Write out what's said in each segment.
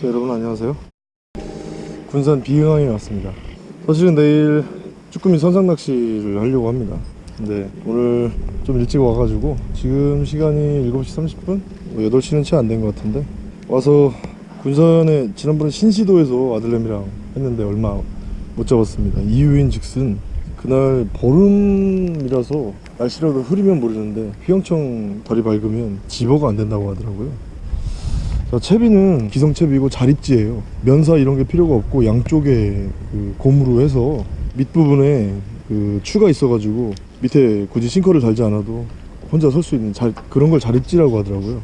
자, 여러분 안녕하세요. 군산 비흥항에 왔습니다. 사실은 내일 쭈꾸미 선상 낚시를 하려고 합니다. 근데 오늘 좀 일찍 와가지고 지금 시간이 7시 30분? 뭐 8시는 채 안 된 것 같은데. 와서 군산에 지난번에 신시도에서 아들내미랑 했는데 얼마 못 잡았습니다. 이유인 즉슨 그날 보름이라서 날씨라도 흐리면 모르는데 휘영청 덜이 밝으면 집어가 안 된다고 하더라고요 자, 채비는 기성채비고 자립지예요. 면사 이런 게 필요가 없고 양쪽에 그 고무로 해서 밑부분에 그 추가 있어가지고 밑에 굳이 싱커를 달지 않아도 혼자 설 수 있는 자, 그런 걸 자립지라고 하더라고요.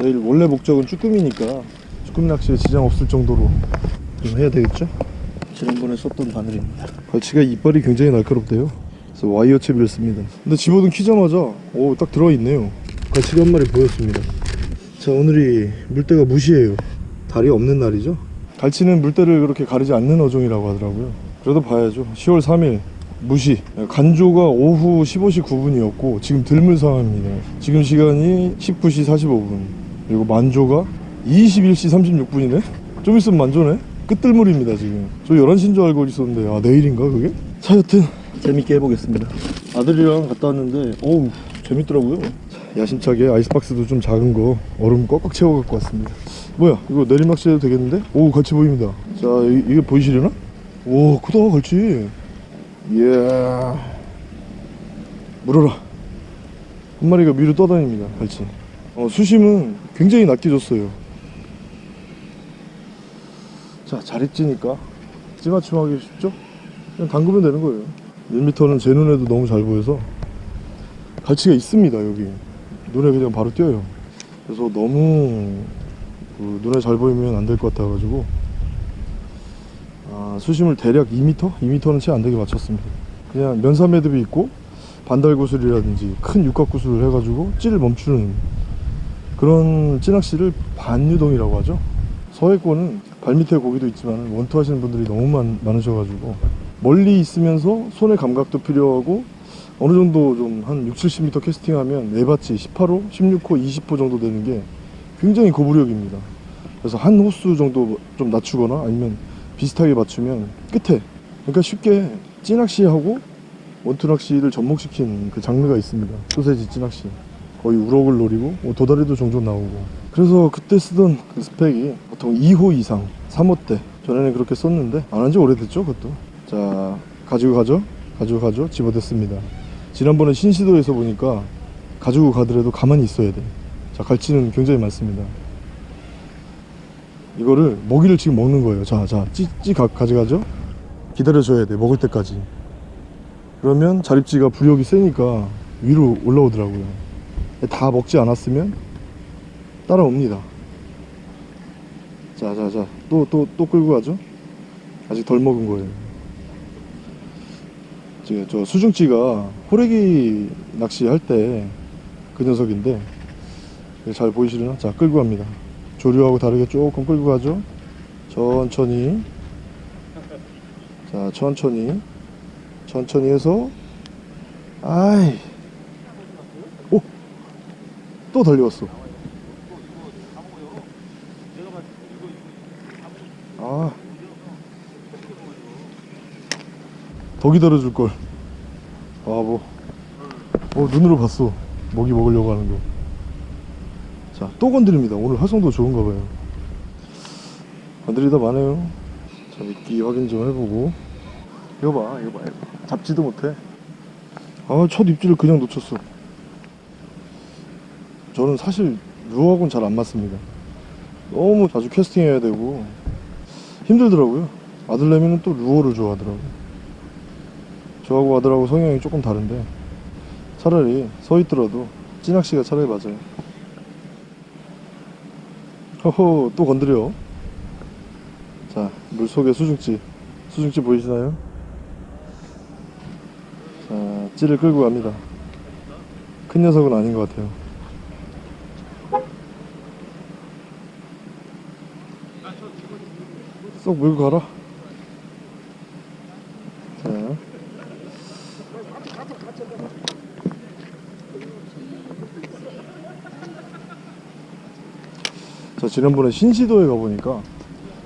내일 원래 목적은 쭈꾸미니까 쭈꾸미 낚시에 지장 없을 정도로 좀 해야 되겠죠? 지난번에 썼던 바늘입니다. 갈치가 이빨이 굉장히 날카롭대요. 그래서 와이어 채비를 씁니다. 근데 집어든 키자마자 오 딱 들어있네요. 갈치가 한 마리 보였습니다 자 오늘이 물때가 무시해요. 달이 없는 날이죠? 갈치는 물때를 그렇게 가리지 않는 어종이라고 하더라고요. 그래도 봐야죠. 10월 3일 무시. 간조가 오후 15시 9분이었고 지금 들물 상황입니다. 지금 시간이 19시 45분. 그리고 만조가 21시 36분이네? 좀 있으면 만조네? 끝들물입니다 지금. 저 11시인 줄 알고 있었는데 아 내일인가 그게? 자 여튼 재밌게 해보겠습니다. 아들이랑 갔다 왔는데 어우 재밌더라고요 야심차게 아이스박스도 좀 작은 거 얼음 꽉꽉 채워 갖고 왔습니다. 뭐야 이거 내리막시 해도 되겠는데? 오 같이 보입니다. 자 이, 이게 보이시려나? 오 크다 갈치. 이야. 물어라. 한 마리가 위로 떠다닙니다 갈치. 어, 수심은 굉장히 낮게 줬어요. 자 자립지니까 찌맞춤하기 쉽죠? 그냥 담그면 되는 거예요. 1m는 제 눈에도 너무 잘 보여서 갈치가 있습니다 여기 눈에 그냥 바로 띄어요. 그래서 너무 그 눈에 잘 보이면 안 될 것 같아 가지고 아, 수심을 대략 2m? 2m는 채 안 되게 맞췄습니다. 그냥 면사 매듭이 있고 반달구슬이라든지 큰 육각구슬을 해가지고 찌를 멈추는 그런 찌낚시를 반유동이라고 하죠. 서해권은 발밑에 고기도 있지만 원투 하시는 분들이 너무 많, 많으셔가지고 멀리 있으면서 손의 감각도 필요하고 어느 정도 좀 한 6, 70m 캐스팅하면 네바치 18호, 16호, 20호 정도 되는 게 굉장히 고부력입니다. 그래서 한 호수 정도 좀 낮추거나 아니면 비슷하게 맞추면 끝에. 그러니까 쉽게 찌낚시하고 원투낚시를 접목시킨 그 장르가 있습니다. 소세지 찌낚시. 거의 우럭을 노리고 뭐 도다리도 종종 나오고. 그래서 그때 쓰던 그 스펙이 보통 2호 이상 3호 때. 전에는 그렇게 썼는데 안 한 지 오래됐죠 그것도? 자 가지고 가죠? 가지고 가죠? 집어댔습니다 지난번에 신시도에서 보니까 가지고 가더라도 가만히 있어야 돼 자 갈치는 굉장히 많습니다. 이거를 먹이를 지금 먹는 거예요. 자 자 찌찌 가져가죠? 기다려줘야 돼 먹을 때까지. 그러면 자립지가 부력이 세니까 위로 올라오더라고요. 다 먹지 않았으면 따라옵니다. 자 자 자 또 또 또 끌고 가죠? 아직 덜 먹은 거예요 저 수중찌가 호래기 낚시할 때 그 녀석인데 잘 보이시려나? 자 끌고 갑니다. 조류하고 다르게 조금 끌고 가죠. 천천히. 자 천천히. 천천히 해서. 아이. 오! 또 달려왔어 아. 더 기다려줄 걸. 바보 어 눈으로 봤어. 먹이 먹으려고 하는 거자또 건드립니다. 오늘 활성도 좋은가 봐요. 건드리다 마네요. 자 미끼 확인 좀 해보고. 이거 봐 이거 봐. 잡지도 못해. 아첫 입질을 그냥 놓쳤어. 저는 사실 루어하고는 잘 안 맞습니다. 너무 자주 캐스팅 해야 되고. 힘들더라고요. 아들내미는 또 루어를 좋아하더라고요 저하고 아들하고 성향이 조금 다른데 차라리 서 있더라도 찌낚시가 차라리 맞아요. 허허 또 건드려. 자 물속에 수중찌 수중찌 보이시나요? 자 찌를 끌고 갑니다. 큰 녀석은 아닌 것 같아요. 쏙 물고 가라 자, 지난번에 신시도에 가보니까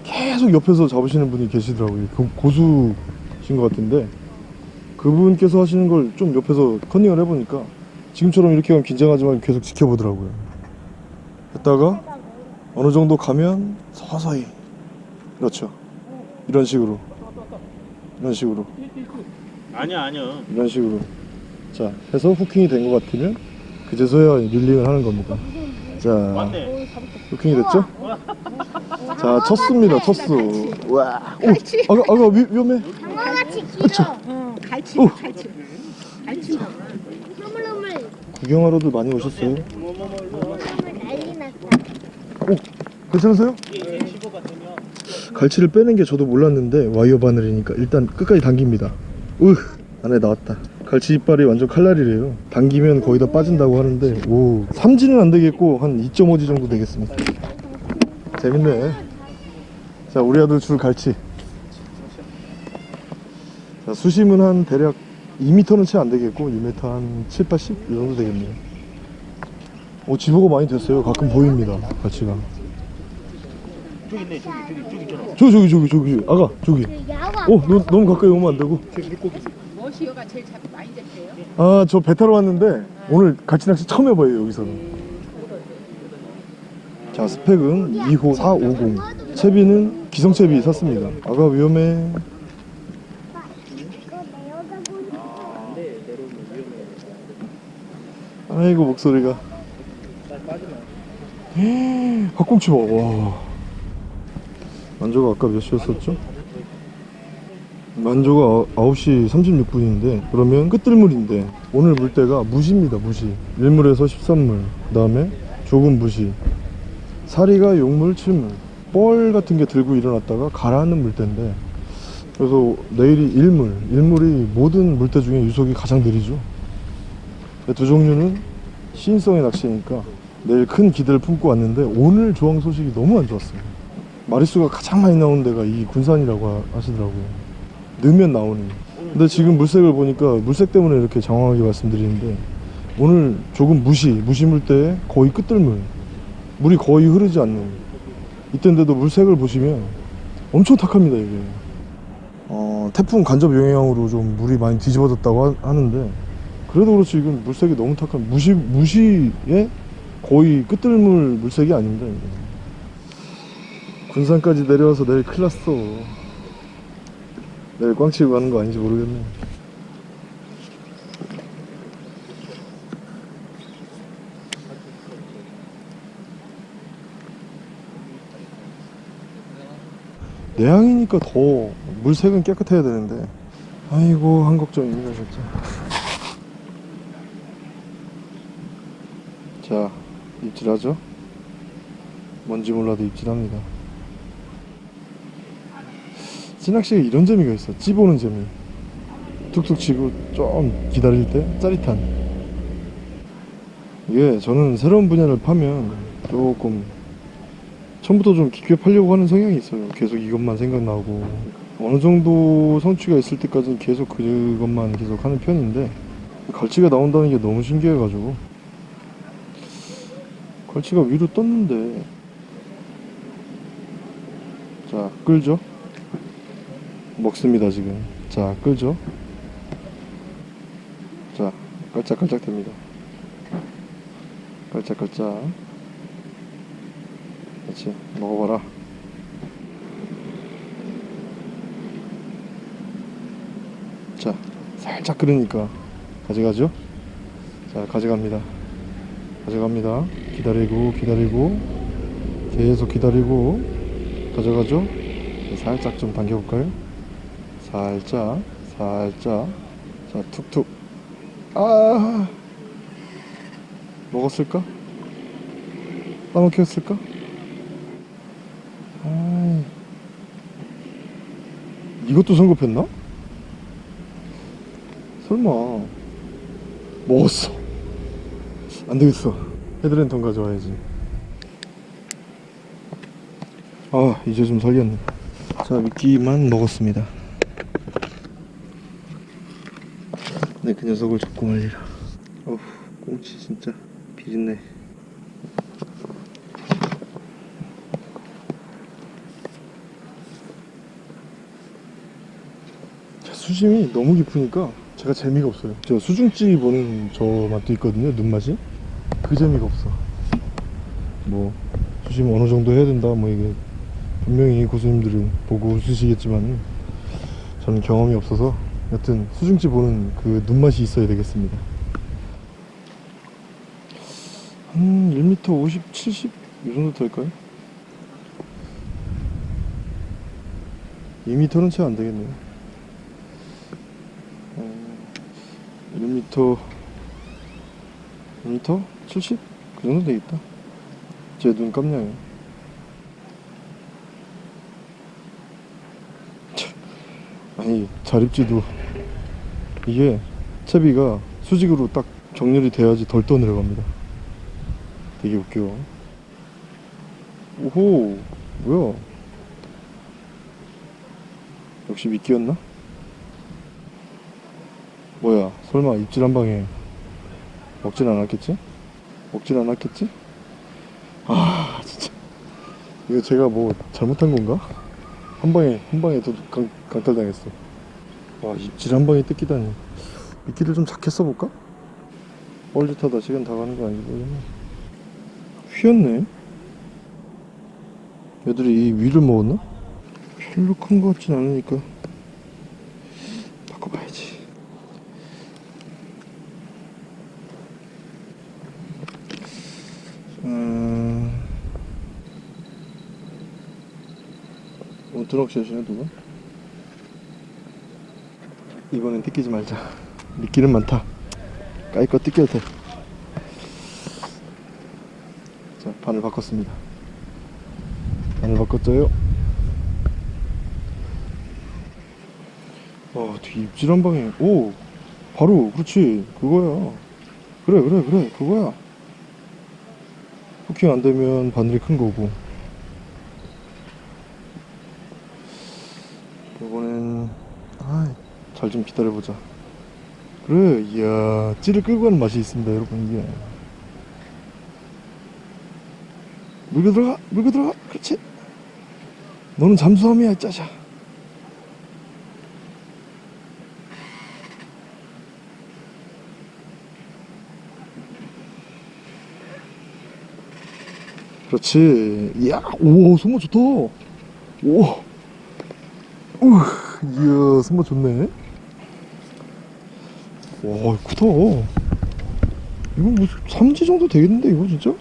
계속 옆에서 잡으시는 분이 계시더라고요. 고, 고수신 것 같은데 그분께서 하시는 걸 좀 옆에서 컨닝을 해보니까 지금처럼 이렇게 하면 긴장하지 말고 계속 지켜보더라고요. 했다가 어느 정도 가면 서서히 그렇죠. 이런 식으로 이런 식으로 아니야 아니야 이런 식으로 자 해서 후킹이 된 것 같으면 그제서야 릴링을 하는 겁니다. 자 맞네 후킹이 됐죠? 자 쳤습니다 쳤수. 와, 오 아가 아가 위, 위험해. 장어같이 길어. 어, 갈치, 오. 갈치. 갈치. 흐물흐물. 구경하러들 많이 오셨어요. 흐물흐물 난리 났다. 오 괜찮으세요? 갈치를 빼는 게 저도 몰랐는데 와이어 바늘이니까 일단 끝까지 당깁니다. 으 안에 나왔다. 갈치 이빨이 완전 칼날이래요. 당기면 거의 다 빠진다고 하는데 오 3지는 안 되겠고 한 2.5지 정도 되겠습니다. 재밌네. 자 우리 아들 줄 갈치. 자 수심은 한 대략 2m는 채 안 되겠고 2m 한 7, 80? 이 정도 되겠네요. 오 지보가 많이 됐어요. 가끔 보입니다. 갈치가. 저기 있네 저기 저기 저기 있잖아 저기 저기 저기 저기 아가 저기. 그. 어 너, 너무 가까이 오면 안 되고. 머시어가 제일 잡, 많이 잡혀요. 아저 배 타러 왔는데 오늘 갈치 낚시 처음 해봐요 여기서는. 자 스펙은 2호 450 채비는 기성채비 샀습니다 아가 위험해. 아이고 목소리가 헛꿈치 봐와 만조가 아까 몇 시였었죠? 만조가 9시 36분인데 그러면 끝들물인데 오늘 물때가 무시입니다 무시. 1물에서 13물 그 다음에 조금 무시. 사리가 용물 7물. 뻘 같은 게 들고 일어났다가 가라앉는 물때인데 그래서 내일이 1물. 1물이 모든 물때 중에 유속이 가장 느리죠. 두 종류는 시인성의 낚시니까 내일 큰 기대를 품고 왔는데 오늘 조항 소식이 너무 안 좋았어요. 마리수가 가장 많이 나오는 데가 이 군산이라고 하- 하시더라고요. 넣으면 나오는. 근데 지금 물색을 보니까 물색 때문에 이렇게 장황하게 말씀드리는데 오늘 조금 무시, 무시 물 때 거의 끝들물. 물이 거의 흐르지 않는. 이때인데도 물색을 보시면 엄청 탁합니다 이게. 어, 태풍 간접 영향으로 좀 물이 많이 뒤집어졌다고 하- 하는데 그래도 그렇지 이건 물색이 너무 탁한 무시 무시에 거의 끝들물 물색이 아닙니다 이게. 군산까지 내려와서 내일 큰일 났어. 내일 꽝치고 가는 거 아닌지 모르겠네. 내양이니까 더 물색은 깨끗해야 되는데. 아이고 한 걱정입니다 진짜. 자 입질하죠? 뭔지 몰라도 입질합니다. 찌 낚시가 이런 재미가 있어. 찌보는 재미. 툭툭 치고 좀 기다릴 때 짜릿한. 이게 저는 새로운 분야를 파면 조금 처음부터 좀 깊게 팔려고 하는 성향이 있어요. 계속 이것만 생각나고. 어느 정도 성취가 있을 때까지는 계속 그것만 계속 하는 편인데 갈치가 나온다는 게 너무 신기해가지고. 갈치가 위로 떴는데. 자 끌죠 먹습니다 지금. 자 끌죠? 자 깔짝깔짝 됩니다. 깔짝깔짝. 그렇지 먹어봐라. 자 살짝 끓으니까 가져가죠? 자 가져갑니다. 가져갑니다. 기다리고 기다리고 계속 기다리고 가져가죠? 살짝 좀 당겨볼까요 살짝 살짝. 자 툭툭. 아! 먹었을까? 따먹혔을까? 아 이것도 성급했나? 설마. 먹었어. 안 되겠어. 헤드랜턴 가져와야지. 아 이제 좀 살렸네. 자 미끼만 먹었습니다 근데 그 녀석을 잡고 말리라. 어우 꽁치 진짜 비린내. 수심이 너무 깊으니까 제가 재미가 없어요. 저 수중찌 보는 저 맛도 있거든요 눈맛이. 그 재미가 없어. 뭐 수심 어느 정도 해야 된다 뭐 이게 분명히 고수님들은 보고 웃으시겠지만 저는 경험이 없어서 여튼 수중찌 보는 그 눈맛이 있어야 되겠습니다. 한 1m 50, 70? 이 정도 될까요? 2m는 채 안 되겠네요. 어, 1m, 1m? 70? 그 정도 되겠다. 제 눈 깜냥이에요. 참, 아니, 자립지도 이게 채비가 수직으로 딱 정렬이 돼야지 덜 떠내려갑니다. 되게 웃겨. 오호, 뭐야? 역시 미끼였나? 뭐야, 설마 입질 한 방에 먹진 않았겠지? 먹진 않았겠지? 아, 진짜. 이거 제가 뭐 잘못한 건가? 한 방에, 한 방에 또 강, 강탈당했어. 와, 입질 한 방에 뜯기다니. 미끼를 좀 작게 써볼까? 뻘짓하다 시간 다 가는 거 모르겠네. 휘었네? 얘들이 이 위를 먹었나? 별로 큰거 같진 않으니까 바꿔봐야지 음... 어, 드럭샷이네 누가? 이번엔 뜯기지 말자 미끼는 많다 까이거 뜯겨도 돼 자, 바늘 바꿨습니다 바늘 바꿨어요 와, 되게 입질 한 방에. 오! 바로, 그렇지. 그거야. 그래, 그래, 그래. 그거야. 후킹 안 되면 바늘이 큰 거고. 이번엔, 아, 잘 좀 기다려보자. 그래, 이야, 찌를 끌고 가는 맛이 있습니다, 여러분, 이게. 물고 들어가, 물고 들어가. 그렇지. 너는 잠수함이야, 짜자. 그렇지. 이야, 오, 손맛 좋다. 오, 우, 이야, 손맛 좋네. 와, 크다. 이거 뭐, 3지 정도 되겠는데, 이거 진짜?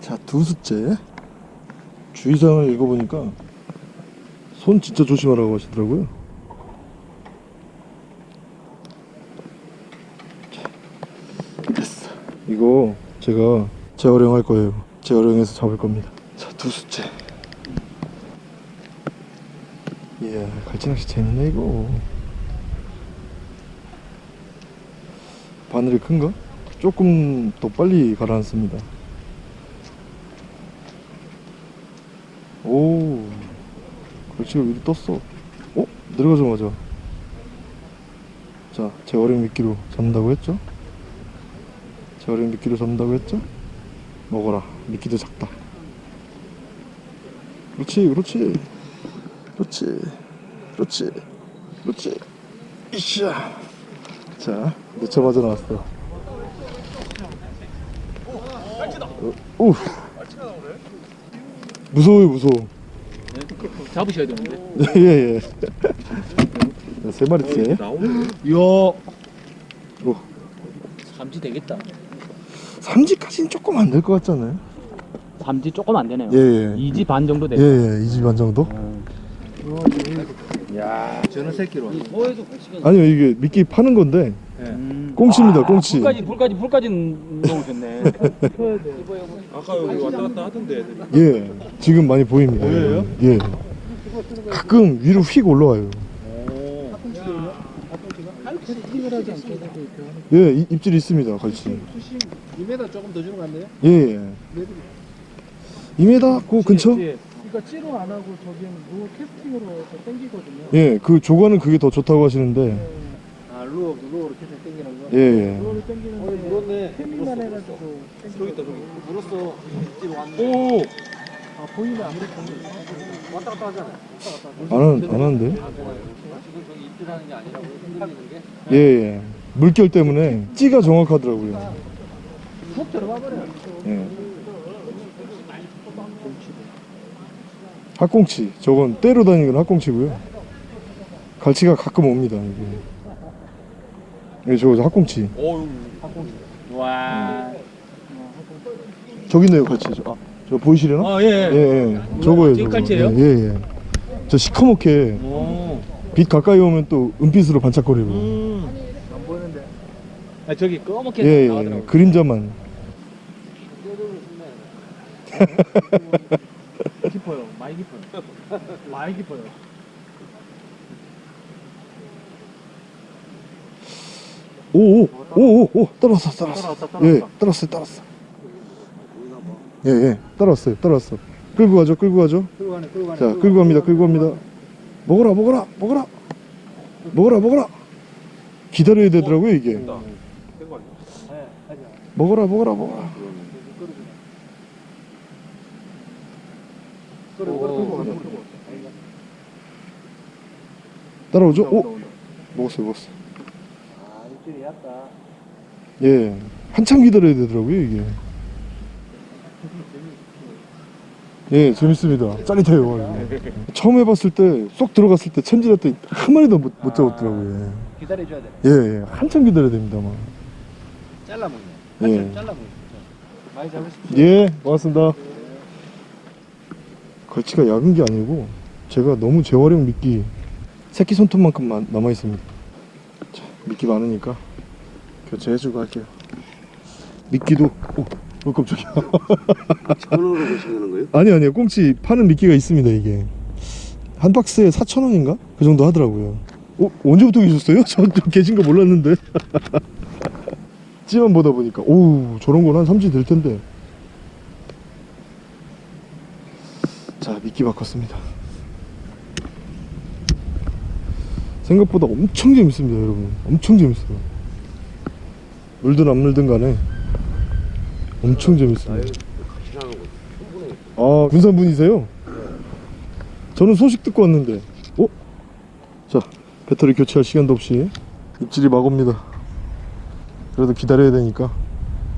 자, 두 숫째. 주의사항을 읽어보니까, 손 진짜 조심하라고 하시더라고요. 자, 됐어. 이거 제가 재활용할 거예요. 재활용해서 잡을 겁니다. 자, 두 숫째. 이야, 갈치낚시 재밌네, 이거. 바늘이 큰가? 조금 더 빨리 가라앉습니다. 오, 갈치가 위로 떴어. 어? 내려가자마자. 자, 재활용 미끼로 잡는다고 했죠? 재활용 미끼로 잡는다고 했죠? 먹어라 미끼도 작다 그렇지 그렇지 그렇지 그렇지 그렇지 이샤 자 늦자마자 나왔어 어, 우 무서워요 무서워 잡으셔야 되는데. 예예 세 마리째 이야. 오 삼지 되겠다. 삼지까지는 조금 안 될 것 같지 않아요? 삼지 조금 안 되네요. 예예 이 2지 반 정도 돼. 예예 이집반 정도? 야, 저는 새끼로. 아니요 이게 미끼 파는 건데 음. 꽁치입니다 꽁치 불까지 불까지 불까지 넣으셨네. 아까 여기 왔다 갔다 하던데 애들이. 예, 지금 많이 보입니다. 보여요? 예. 가끔 위로 휙 올라와요. 예, 이- 입질이 있습니다, 갈치. 2m 조금 더 주는 거 같네요. 예, 예. 2m 그 근처? 그러니까 찌로 안 하고 저기는 루 캐스팅으로 저 땡기거든요. 예, 그 조과는 그게 더 좋다고 하시는데, 아 루어 루어로 캐스팅 땡기는 거. 예, 예. 루어를 땡기는데. 어 물었네. 태밍만 해가지고. 저기 있다 저기. 물었어. 찌 왔네. 오, 아 보이네 아무리 보면 왔다 갔다 하잖아. 안, 하, 안 하는데? 예, 예. 물결 때문에 찌가 정확하더라고요. 푹 들어가 버려. 예. 학꽁치. 저건 때로 다니는 학꽁치고요. 갈치가 가끔 옵니다. 예, 저거 학꽁치. 와. 저기 있네요, 갈치. 저, 아, 저 보이시려나? 아 예. 예, 예. 저거예요. 저거. 갈치예요? 예, 예. 예. 저 시커멓게 오. 빛 가까이 오면 또 은빛으로 반짝거리고. 음. 안 보이는데. 아 저기 검게 예, 예. 그림자만. 깊어요. 많이 깊어요. 많이 깊어요. 오, 오, 오, 오, 오, 따라왔어, 따라왔어. 따라왔다, 따라왔다. 예, 따라왔어요, 따라왔어. 예, 예, 따라왔어요, 따라왔어. 끌고 가죠, 끌고 가죠. 끌고 가네, 끌고 가네. 자, 끌고 갑니다, 끌고 갑니다. 먹어라, 먹어라, 먹어라. 먹어라, 먹어라. 기다려야 되더라고요, 이게. 네, 하자. 먹어라, 먹어라, 먹어라. 끌고 끌고 끌고 가네, 끌고. 따라오죠? 오. 먹었어요, 먹었어요. 아, 입질이 약다. 예, 한참 기다려야 되더라고요, 이게. 예, 재밌습니다. 짜릿해요. 처음 해봤을 때, 쏙 들어갔을 때 챔질했더니 한 마리도 못, 못 잡았더라고요. 기다려줘야 돼. 예, 예, 한참 기다려야 됩니다, 막. 잘라먹네. 예. 한참 잘라먹네. 많이 잡으십시오. 예, 고맙습니다. 걸치가 약은 게 아니고 제가 너무 재활용 미끼 새끼 손톱만큼 남아 있습니다. 자, 미끼 많으니까 교체해주고 할게요. 미끼도 오, 어 깜짝이야. 천으로 보시는 거예요? 아니 아니요, 꽁치 파는 미끼가 있습니다 이게 한 박스에 4천 원인가 그 정도 하더라고요. 어 언제부터 계셨어요? 저좀 계신 거 몰랐는데. 찌만 보다 보니까 오 저런 건 한 3주 될 텐데. 자 미끼 바꿨습니다. 생각보다 엄청 재밌습니다 여러분. 엄청 재밌어요. 물든 안 물든 간에 엄청 재밌습니다. 아 군산 분이세요? 저는 소식 듣고 왔는데. 어? 자 배터리 교체할 시간도 없이 입질이 막 옵니다. 그래도 기다려야 되니까.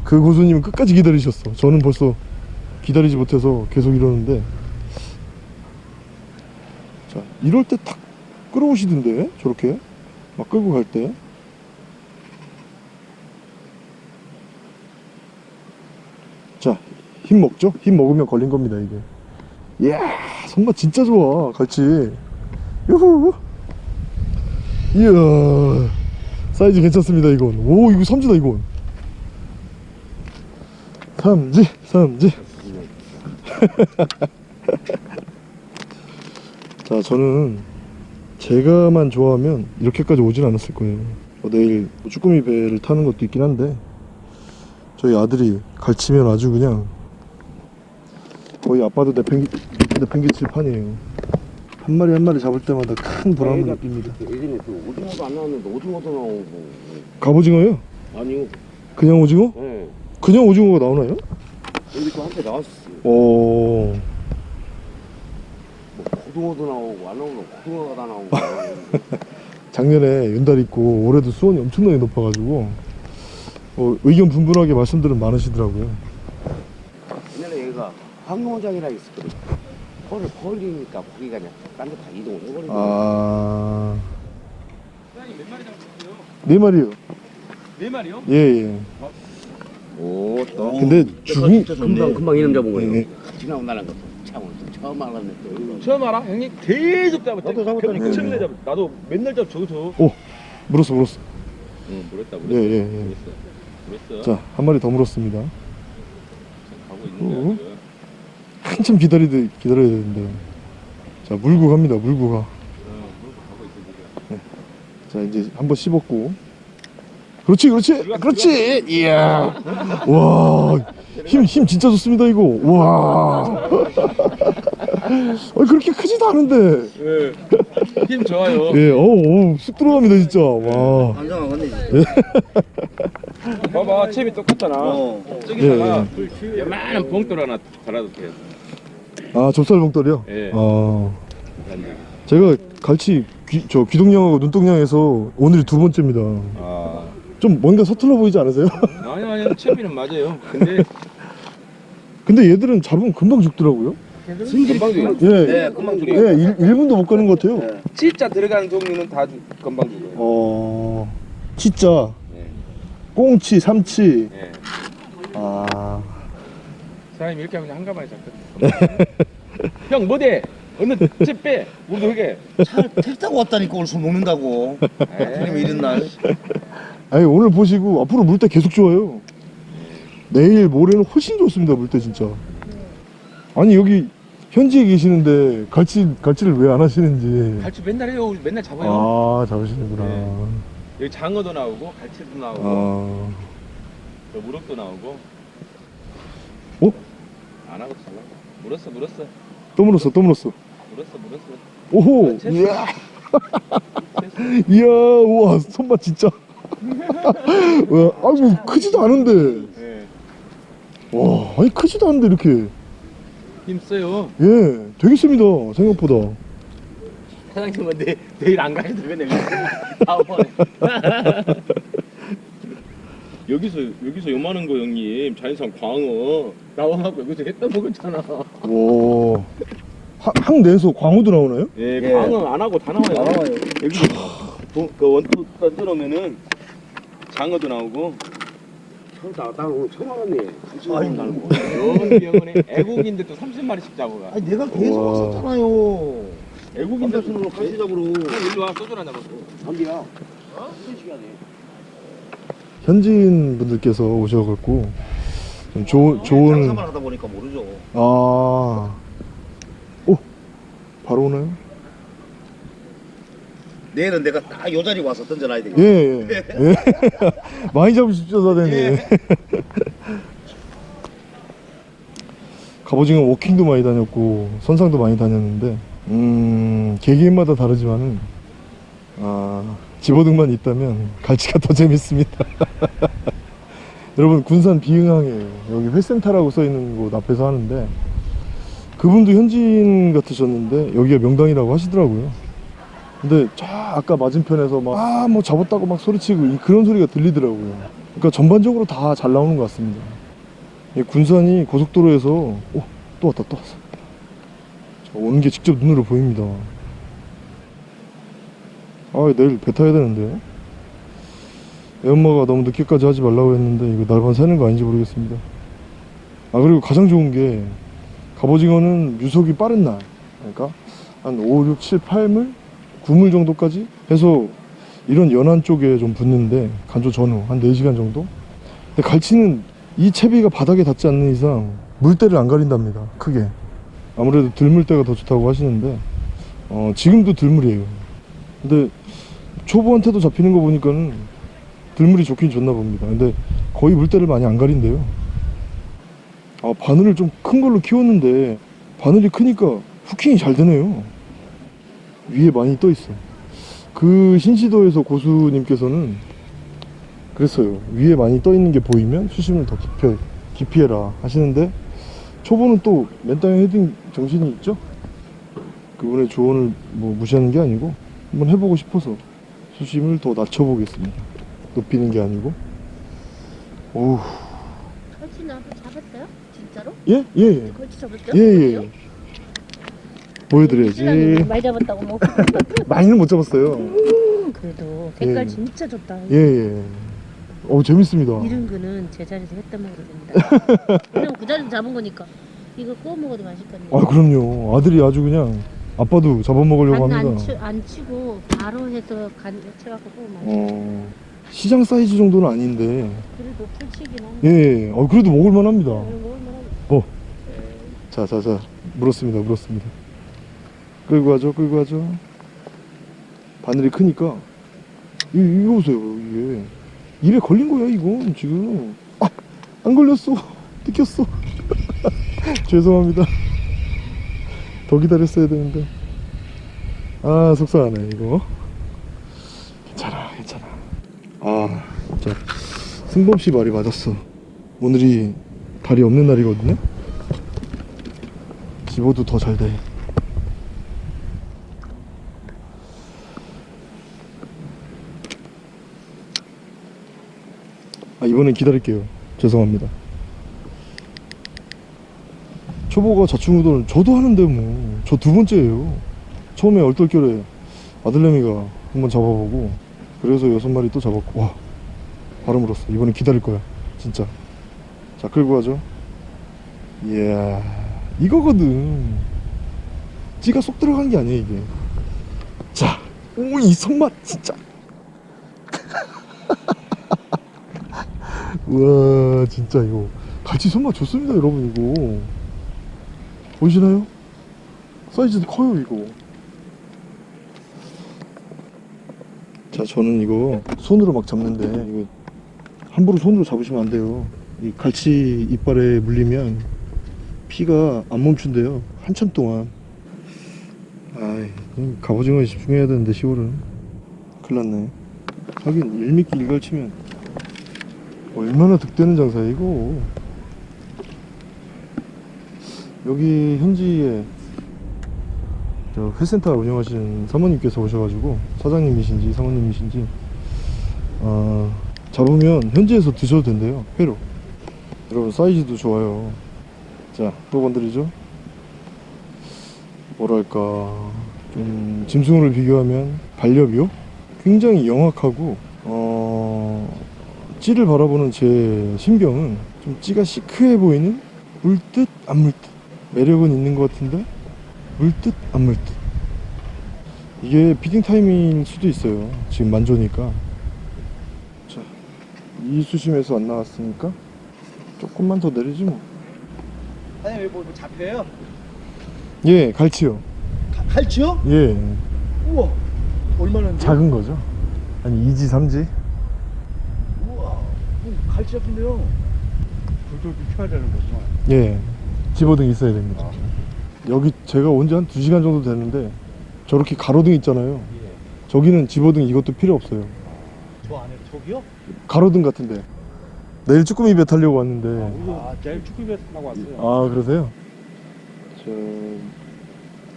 그 고수님은 끝까지 기다리셨어. 저는 벌써 기다리지 못해서 계속 이러는데. 자 이럴 때 탁 끌어오시던데 저렇게 막 끌고 갈 때 자, 힘 먹죠? 힘 먹으면 걸린 겁니다, 이게. 이야, 손맛 진짜 좋아, 갈치. 유후. 이야, 사이즈 괜찮습니다, 이건. 오, 이거 삼지다, 이건. 삼지, 삼지. 자, 저는 제가만 좋아하면 이렇게까지 오진 않았을 거예요. 뭐 내일 뭐 쭈꾸미 배를 타는 것도 있긴 한데, 저희 아들이 갈치면 아주 그냥 거의 아빠도 내팽개, 내팽개칠 판이에요 한 마리 한 마리 잡을 때마다 큰 보람을 느낍니다 예전에 그 오징어도 안 나왔는데 오징어도 나오고 갑오징어요? 아니요 그냥 오징어? 예 그냥 오징어가 나오나요? 여기 또 한테 나왔었어요 어... 뭐 고등어도 나오고 안 나오고 고등어가 다 나오고. 작년에 윤달 있고 올해도 수온이 엄청나게 높아가지고 어, 의견 분분하게 말씀들은 많으시더라고요. 옛날에 얘가 황룡원장이라고 있었거든. 펄을 펄리니까 고기가 그냥 딴 데 다 이동을 해버리고 아... 네 마리요. 네 마리요? 예예. 오또. 근데 죽은 금방 금방 이름 잡은 거예요. 예. 지나고 나는 거 참, 오늘 또 처음 알았네 또 처음 알아? 형님 계속 잡았다. 나도 잡았다니까. 처음에 잡았. 나도 맨날 잡 저기서. 물었어 물었어 응, 물었다 예 예예 물었어. 자 한 마리 더 물었습니다 가고 어? 있는 거야. 한참 기다리, 기다려야 되는데 자 물고 갑니다 물고 가 어, 물고 가고 있어 지금. 자 이제 한번 씹었고 그렇지 그렇지 그렇지 이야 와힘 힘 진짜 좋습니다 이거 와 아, 그렇게 크지도 않은데 예. 힘 좋아요. 예 어우 어우, 쑥 들어갑니다 진짜 와 안정한 건데 봐봐, 챔이 똑같잖아. 어. 저기다가 예, 요만한 봉돌 하나 달아도 돼. 아 좁쌀 봉돌이요? 예. 아. 제가 갈치 귀, 저 귀동냥하고 눈동냥에서 오늘이 두 번째입니다. 아 좀 뭔가 서툴러 보이지 않으세요? 아니 아니 채비는 맞아요. 근데 근데 얘들은 잡으면 금방 죽더라고요. 금방 죽어요. 예, 네, 금방 예, 죽어요. 일, 1분도 못 가는 것 같아요. 네. 진짜 들어가는 종류는 다 죽어요. 어, 치자, 예. 꽁치, 삼치. 예. 아, 사람이 이렇게 하면 한가마에 잡거든. 형 뭐대? 어느 집 빼? 우리도 그게. 택 타고 왔다니까 오늘 술 먹는다고. 하필이면 이런 날. 아니 오늘 보시고 앞으로 물때 계속 좋아요. 내일 모레는 훨씬 좋습니다 물때 진짜. 아니 여기 현지에 계시는데 갈치 갈치를 왜 안 하시는지. 갈치 맨날 해요. 맨날 잡아요. 아 잡으시는구나. 네. 여기 장어도 나오고 갈치도 나오고 아, 저 무럭도 나오고. 어? 안 하고 잘라. 물었어 물었어 또 물었어 또 물었어. 물었어 물었어. 오호, 아, 이야, 이야, 우와 손맛 진짜. 와, 아니 크지도 않은데. 예. 와, 아니 크지도 않은데 이렇게. 힘 써요. 예, 되게 셉니다 생각보다. 사장님은 내, 내일 안 가셔도 되겠네. 다음번에. 여기서 여기서 요만한 거 형님 자연산 광어 나와갖고 여기서 했다 먹었잖아. 와, 하- 항 내에서 광어도 나오나요? 예, 예. 광어 안 하고 다 나와요. 나와요. 여기 도- 그 원투 던져놓으면은 장어도 나오고 나, 나 오늘 처음 알았네. 아니 나는 뭐. 병원에 애국인들도 30마리씩 잡아가. 아니 내가 계속 와. 왔었잖아요. 애국인들 남자친구랑 같이 잡으러. 일로 와 소주 한잔 먹고. 담비야. 어? 현지인 분들께서 오셔갖고 좀 좋은 좋은 장사만 하다 보니까 모르죠. 아, 오, 바로 오나요? 내일은 내가 딱 요 자리 와서 던져놔야 되겠다. 예, 예, 예. 많이 잡으십시오 사장님. 갑오징어 워킹도 많이 다녔고 선상도 많이 다녔는데 음 개개인마다 다르지만은 아 집어등만 있다면 갈치가 더 재밌습니다. 여러분 군산 비흥항에 여기 회센터라고 써 있는 곳 앞에서 하는데 그분도 현지인 같으셨는데 여기가 명당이라고 하시더라고요. 근데 저 아까 맞은편에서 막 아 뭐 잡았다고 막 소리치고 이- 그런 소리가 들리더라고요. 그러니까 전반적으로 다 잘 나오는 것 같습니다. 이 군산이 고속도로에서 오 또 왔다 또 왔어. 저 오는 게 직접 눈으로 보입니다. 아 내일 배 타야 되는데 애 엄마가 너무 늦게까지 하지 말라고 했는데 이거 날반 새는 거 아닌지 모르겠습니다. 아 그리고 가장 좋은 게 갑오징어는 유속이 빠른 날 그러니까 한 5, 6, 7, 8물 9물 정도까지 해서 이런 연안 쪽에 좀 붙는데 간조 전후 한 4시간 정도? 근데 갈치는 이 채비가 바닥에 닿지 않는 이상 물때를 안 가린답니다 크게. 아무래도 들물때가 더 좋다고 하시는데 어, 지금도 들물이에요. 근데 초보한테도 잡히는 거 보니까는 들물이 좋긴 좋나 봅니다. 근데 거의 물때를 많이 안 가린대요. 아 바늘을 좀 큰 걸로 키웠는데 바늘이 크니까 후킹이 잘 되네요 위에 많이 떠 있어. 그 신시도에서 고수님께서는 그랬어요. 위에 많이 떠 있는 게 보이면 수심을 더 깊이, 깊이 해라 하시는데 초보는 또 맨땅에 헤딩 정신이 있죠? 그분의 조언을 뭐 무시하는 게 아니고 한번 해보고 싶어서 수심을 더 낮춰보겠습니다. 높이는 게 아니고. 오우, 걸치는 한번 잡았어요? 진짜로? 예? 예, 예. 걸치 잡았어요? 예, 예. 보여드려야지. 많이 잡았다고 뭐. 많이는 못 잡았어요. 그래도 색깔 예. 진짜 좋다. 예, 예. 어, 재밌습니다. 이런 거는 제자리에서 했다 먹어도 됩니다. 그냥 그 자리에서 잡은 거니까 이거 구워 먹어도 맛있거든요. 아 그럼요 아들이 아주 그냥 아빠도 잡아먹으려고 간 안, 합니다 치, 안 치고 바로 해서 간 쳐갖고 구워 먹어. 어, 시장 사이즈 정도는 아닌데 그래도 풀치긴 한데. 예, 예. 어, 그래도 먹을만합니다 이거 먹을만하고. 자자 자 물었습니다 물었습니다 끌고 가죠 끌고 가죠. 바늘이 크니까. 이, 이거 보세요 이게. 입에 걸린 거야 이건 지금. 아, 안 걸렸어. 뜯겼어. 죄송합니다. 더 기다렸어야 되는데. 아 속상하네 이거. 괜찮아 괜찮아. 아 진짜 승범씨 말이 맞았어. 오늘이 달이 없는 날이거든요? 집어도 더 잘 돼. 이번엔 기다릴게요. 죄송합니다. 초보가 자충우돌 저도 하는데 뭐 저 두 번째예요. 처음에 얼떨결에 아들내미가 한번 잡아보고 그래서 여섯 마리 또 잡았고 와 바로 물었어. 이번엔 기다릴 거야. 진짜. 자 끌고 가죠. 이야 이거거든. 찌가 쏙 들어간 게 아니야 이게. 자, 오이 손맛 진짜. 우와 진짜 이거. 갈치 손맛 좋습니다 여러분 이거. 보이시나요? 사이즈도 커요 이거. 자 저는 이거 손으로 막 잡는데 이거 함부로 손으로 잡으시면 안 돼요. 이 갈치 이빨에 물리면 피가 안 멈춘대요 한참 동안. 아이 갑오징어에 집중해야 되는데 10월은. 큰일 났네. 하긴 일미끼 일갈치면 얼마나 득되는 장사야 이거 여기 현지에 저 회센터 운영하시는 사모님께서 오셔가지고 사장님이신지 사모님이신지 어, 잡으면 현지에서 드셔도 된대요 회로. 여러분 사이즈도 좋아요. 자또 건드리죠? 뭐랄까. 좀 짐승으로 비교하면 반려묘? 굉장히 영악하고 어 찌를 바라보는 제 신경은 좀 찌가 시크해 보이는 물듯 안 물듯 매력은 있는 것 같은데 물듯 안 물듯 이게 feeding time일 수도 있어요 지금 만조니까 자 이 수심에서 안 나왔으니까 조금만 더 내리지 뭐 사장님 여기 뭐, 뭐 잡혀요? 예, 갈치요. 가- 갈치요? 예, 우와 얼마나 작은 거죠. 아니 2지, 3지? 우와 어, 갈치 잡힌대요 불도 켜야 되는 거구만. 예, 집어등 있어야 됩니다. 여기 제가 온 지 한 2시간 정도 됐는데 저렇게 가로등 있잖아요. 저기는 집어등 이것도 필요 없어요. 저 안에 저기요? 가로등 같은데. 내일 쭈꾸미 배 타려고 왔는데. 아, 내일 축구배 타고 왔어요. 아, 그러세요? 저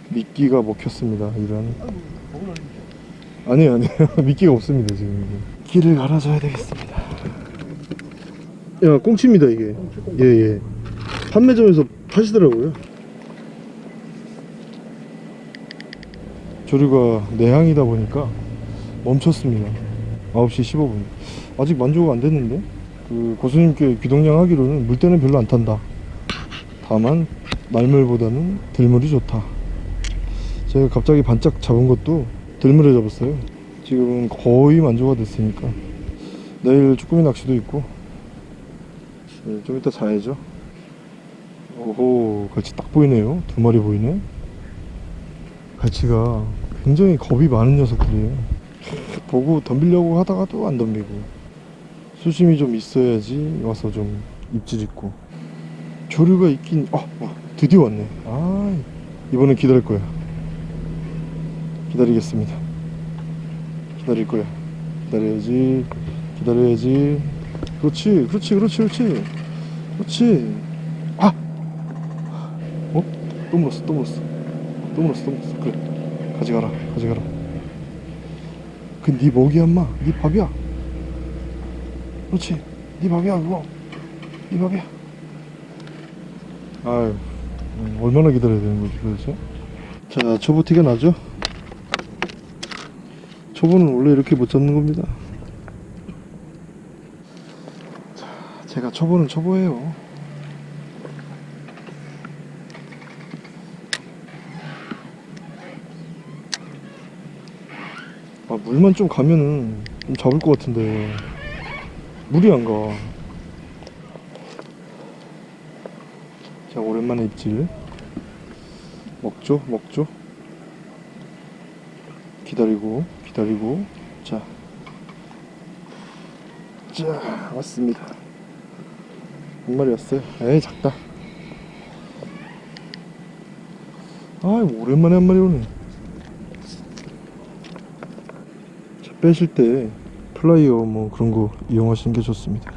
미끼가 먹혔습니다. 이런. 아니에요, 아니에요. 미끼가 없습니다, 지금. 길을 갈아줘야 되겠습니다. 야, 꽁치입니다, 이게. 예, 예. 판매점에서 파시더라고요. 조류가 내항이다 보니까 멈췄습니다. 9시 15분. 아직 만조가 안 됐는데? 그 고수님께 귀동량 하기로는 물때는 별로 안 탄다. 다만 말물보다는 들물이 좋다. 제가 갑자기 반짝 잡은 것도 들물에 잡았어요. 지금은 거의 만조가 됐으니까 내일 쭈꾸미 낚시도 있고 네, 좀 이따 자야죠. 오호 갈치 딱 보이네요. 두 마리 보이네. 갈치가 굉장히 겁이 많은 녀석들이에요. 보고 덤비려고 하다가도 안 덤비고 수심이 좀 있어야지 와서 좀 입질 있고 조류가 있긴 어, 어 드디어 왔네 아 이번엔 기다릴 거야 기다리겠습니다 기다릴 거야 기다려야지 기다려야지 그렇지 그렇지 그렇지 그렇지. 그렇지. 아! 어? 또 물었어 또 물었어. 또 물었어 또 물었어. 그래. 가져가라 가져가라. 그네 먹이 엄마. 네 밥이야. 그렇지. 네 밥이야 그거. 네 밥이야. 아유 음, 얼마나 기다려야 되는 거지 도대체 자 초보 티가 나죠? 초보는 원래 이렇게 못 잡는 겁니다 자 제가 초보는 초보예요 아 물만 좀 가면은 좀 잡을 것 같은데 물이 안 가. 자, 오랜만에 입질. 먹죠, 먹죠. 기다리고, 기다리고. 자. 자, 왔습니다. 왔어요. 에이, 작다. 아, 오랜만에 한 마리 오네. 자, 빼실 때 플라이어 뭐 그런 거 이용하시는 게 좋습니다.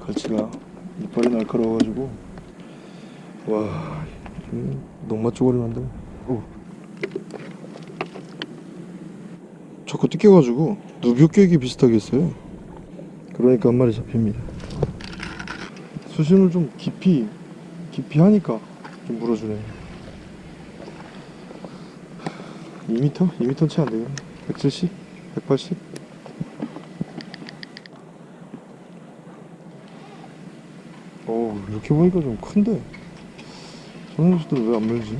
갈치가 이빨이 날카로워가지고 와좀 농맛 쪼가리 오. 자꾸 뜯겨가지고 누비오 깨기 비슷하게 했어요 그러니까 한 마리 잡힙니다 수심을 좀 깊이 깊이 하니까 좀 물어주네 2m? 2m 채 안되겠네 170? 180? 어우 이렇게 보니까 좀 큰데 저런 녀석들은 왜안 물지?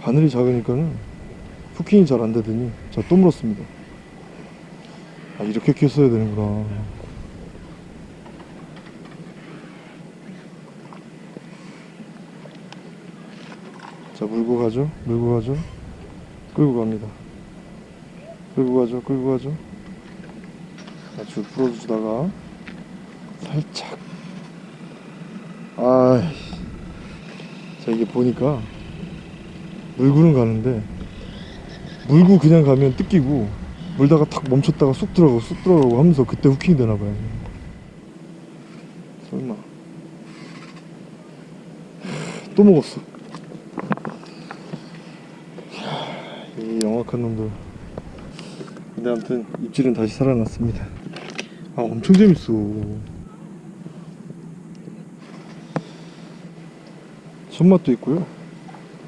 바늘이 작으니까는 후킹이 잘 안 되더니 자 또 물었습니다 아 이렇게 꼈어야 되는구나 자 물고 가죠. 물고 가죠. 끌고 갑니다. 끌고 가죠. 끌고 가죠. 자, 줄 풀어주다가 살짝. 아이씨 자 이게 보니까 물고는 가는데 물고 그냥 가면 뜯기고 물다가 탁 멈췄다가 쑥 들어가고 쑥 들어가고 하면서 그때 후킹이 되나봐요. 설마. 또 먹었어 이야, 이 영악한 놈들. 근데 아무튼 입질은 다시 살아났습니다. 아 엄청 재밌어. 손맛도 있고요.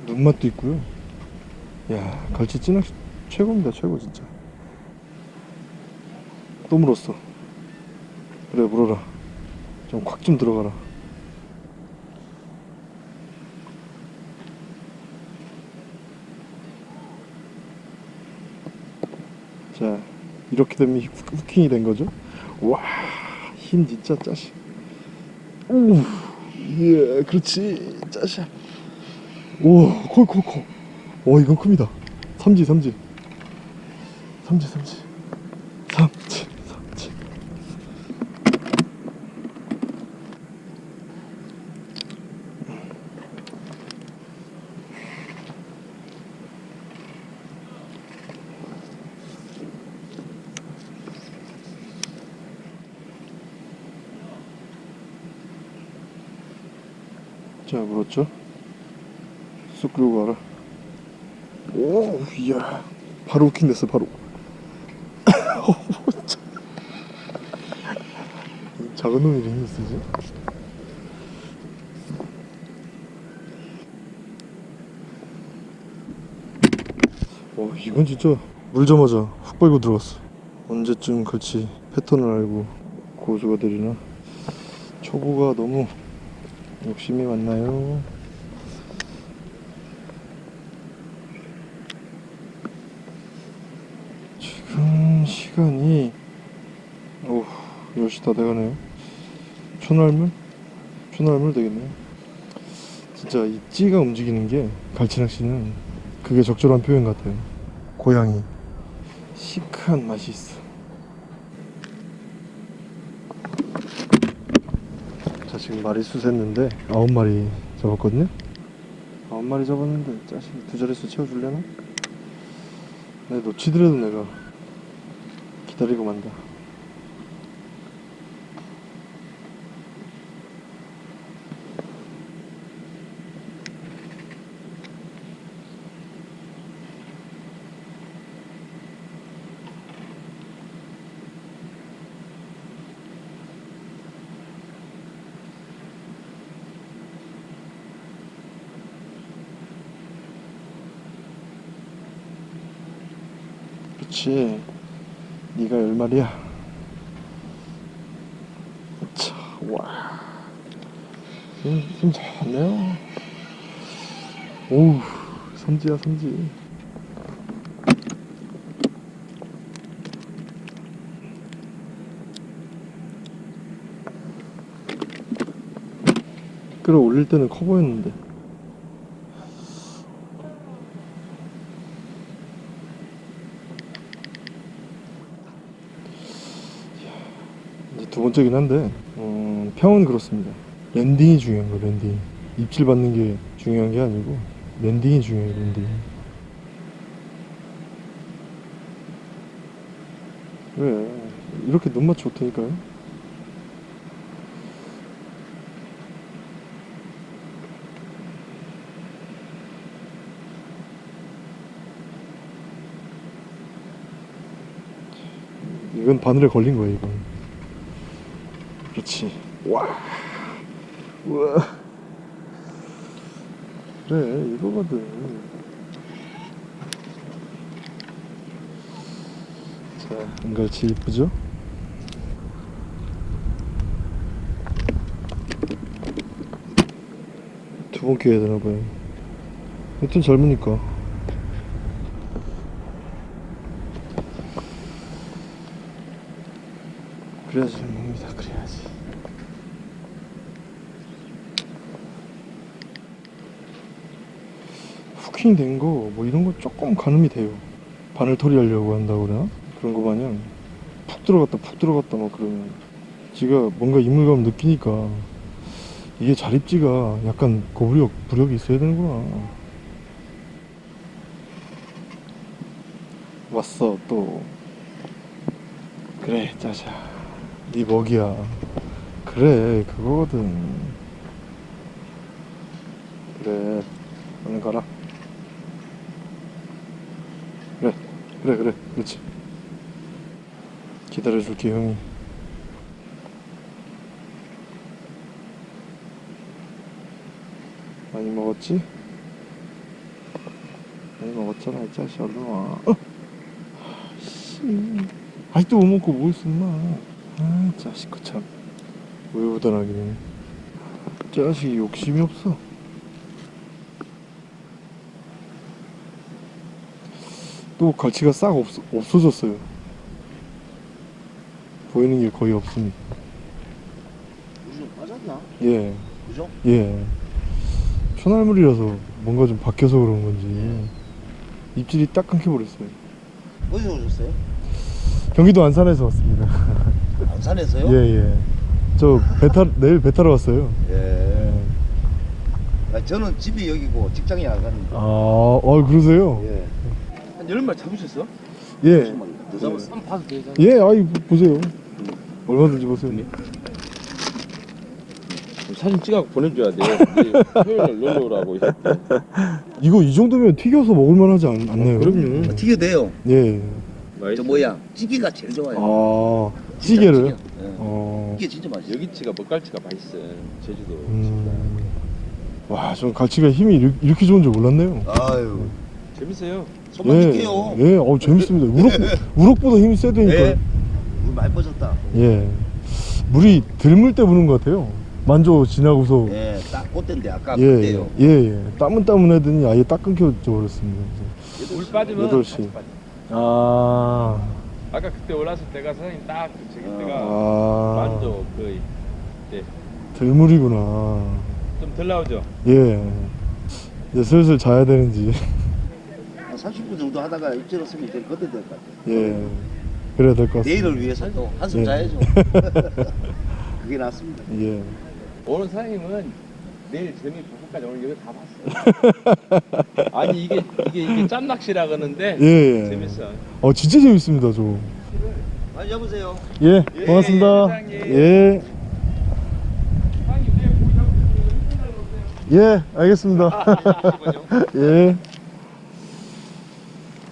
눈맛도 있고요. 야 갈치 찌낚시 최고입니다 최고 진짜. 또 물었어. 그래 물어라. 좀 콱좀 들어가라 자 이렇게 되면 후- 후킹이 된 거죠? 와힘 진짜 짜식. 오 예, 그렇지 짜샤 오콜콜콜. 오 이건 큽니다. 삼지 삼지. 삼지 삼지 삼지 자 물었죠. 쑥 끌고 가라. 오 이야. 바로 후킹 됐어 바로. 작은 놈이 이렇게 쓰지 와 이건 진짜 물자마자 훅 빨고 들어갔어. 언제쯤 같이 패턴을 알고 고수가 되리나? 초보가 너무 욕심이 많나요? 지금 시간이 오 10시 다 돼가네요. 초날물? 초날물 되겠네요. 진짜 이 찌가 움직이는 게 갈치낚시는 그게 적절한 표현 같아요. 고양이. 시크한 맛이 있어 지금 마리수 셌는데 아홉 마리 잡았거든요 아홉 마리 잡았는데 자식이 두 자릿수 채워줄려나? 내 놓치더라도 내가 기다리고 만다 그렇지. 네가 열 마리야. 자, 와 힘, 힘 좋네요. 오우 삼지야 삼지. 끌어올릴 때는 커 보였는데 적이긴 한데 음, 평은 그렇습니다. landing이 중요한 거 landing. 입질 받는 게 중요한 게 아니고 landing이 중요해 landing. 왜? 이렇게 눈 맞춰 올 테니까요. 이건 바늘에 걸린 거예요 이건. 그렇지 와. 우와. 그래 이거거든. 자 은갈치 이쁘죠? 두번 끼워야 되나 봐요. 여튼 젊으니까 그래야지. 먹습니다 그래야지. 후킹 된 거 뭐 이런 거 조금 가늠이 돼요. 바늘 처리하려고 한다고 그러나? 그런 거 마냥 푹 들어갔다 푹 들어갔다 막 그러면 지가 뭔가 이물감 느끼니까 이게 자립지가 약간 고부력 부력이 있어야 되는구나. 왔어 또. 그래 짜자 네 먹이야. 그래 그거거든. 그래 얼른 가라. 그래 그래 그래 그렇지. 기다려줄게 형이. 많이 먹었지? 많이 먹었잖아 이 자식 얼른 와. 어? 씨. 아직도 못 먹고 뭐 엄마 아 자식 거참 우유부단하기는 자식이 욕심이 없어 또 갈치가 싹 없, 없어졌어요 보이는 게 거의 없습니다 요즘 빠졌나? 예 그죠? 예. 초날물이라서 뭔가 좀 바뀌어서 그런 건지 입질이 딱 끊겨버렸어요. 어디서 오셨어요? 경기도 안산에서 왔습니다. 안산에서요? 예, 예. 저 배 타, 내일 배 타러 왔어요. 예. 아, 저는 집이 여기고 직장이 안산인데. 아, 어, 그러세요? 예. 한 열마 잡으셨어? 예. 더 잡았어. 한번 봐도 되잖아. 예, 아이, 보세요. 얼마든지 보세요. 사진 찍어 보내줘야 돼. 놀러 오라고. 이거 이 정도면 튀겨서 먹을만 하지 않, 않나요? 그럼요. 튀겨 돼요. 예. 저 뭐야? 찌개가 제일 좋아요. 아, 찌개를? 찌개. 예. 어. 이게 진짜 맛있어. 여기치가 먹갈치가 맛있어. 제주도. 음. 와, 전 갈치가 힘이 이렇게, 이렇게 좋은 줄 몰랐네요. 아유. 재밌어요. 손만 예, 믿게요. 예, 어 재밌습니다. 우럭, 우럭보다 힘이 세다니까. 예. 물 많이 빠졌다. 예. 물이 들물 때 부는 것 같아요. 만조 지나고서. 예, 딱 그때인데 아까 예, 그때요. 예, 예. 따문따문하더니 아예 딱 끊겨져 버렸습니다. 물 빠지면 여덟 시. 같이 빠져. 아, 아까 그때 올랐을 때가 사장님 딱 저기 때가 아, 만조 거의 들물이구나. 좀덜 나오죠. 예. 이제 슬슬 자야 되는지. 한 30분 정도 하다가 입질 없으면 이제 그때 될것 같아요. 예. 그래야 될 것 같습니다. 내일을 위해서 또 한숨 예. 자야죠. 그게 낫습니다. 예. 오늘 사장님은 내일 재미 부부까지 오늘 여기 다 봤어. 아니 이게 이게 이게 짬 낚시라 그러는데 예, 예. 재밌어. 어, 진짜 재밌습니다, 저. 많이 잡으세요. 예, 고맙습니다. 사장님. 예. 예, 알겠습니다. 예.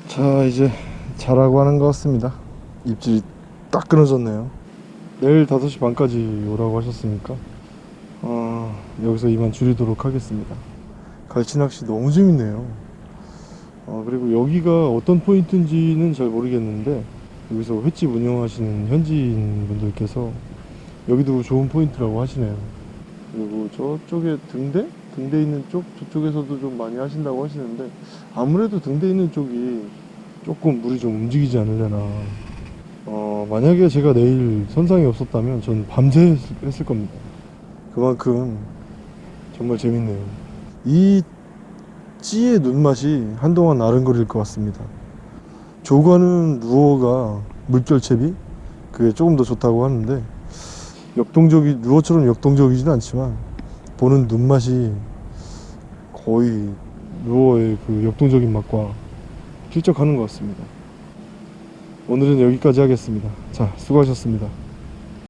자, 이제 자라고 하는 것 같습니다. 입질이 딱 끊어졌네요. 내일 5시 반까지 오라고 하셨으니까, 어, 여기서 이만 줄이도록 하겠습니다. 갈치 낚시 너무 재밌네요. 어, 그리고 여기가 어떤 포인트인지는 잘 모르겠는데, 여기서 횟집 운영하시는 현지인 분들께서 여기도 좋은 포인트라고 하시네요. 그리고 저쪽에 등대? 등대 있는 쪽? 저쪽에서도 좀 많이 하신다고 하시는데 아무래도 등대 있는 쪽이 조금 물이 좀 움직이지 않으려나 어, 만약에 제가 내일 선상이 없었다면 전 밤새 했을, 했을 겁니다. 그만큼 정말 재밌네요. 이 찌의 눈맛이 한동안 아른거릴 것 같습니다. 조과는 루어가 물결채비 그게 조금 더 좋다고 하는데 역동적이 루어처럼 역동적이진 않지만 보는 눈맛이 거의 루어의 그 역동적인 맛과 필적하는 것 같습니다. 오늘은 여기까지 하겠습니다. 자, 수고하셨습니다.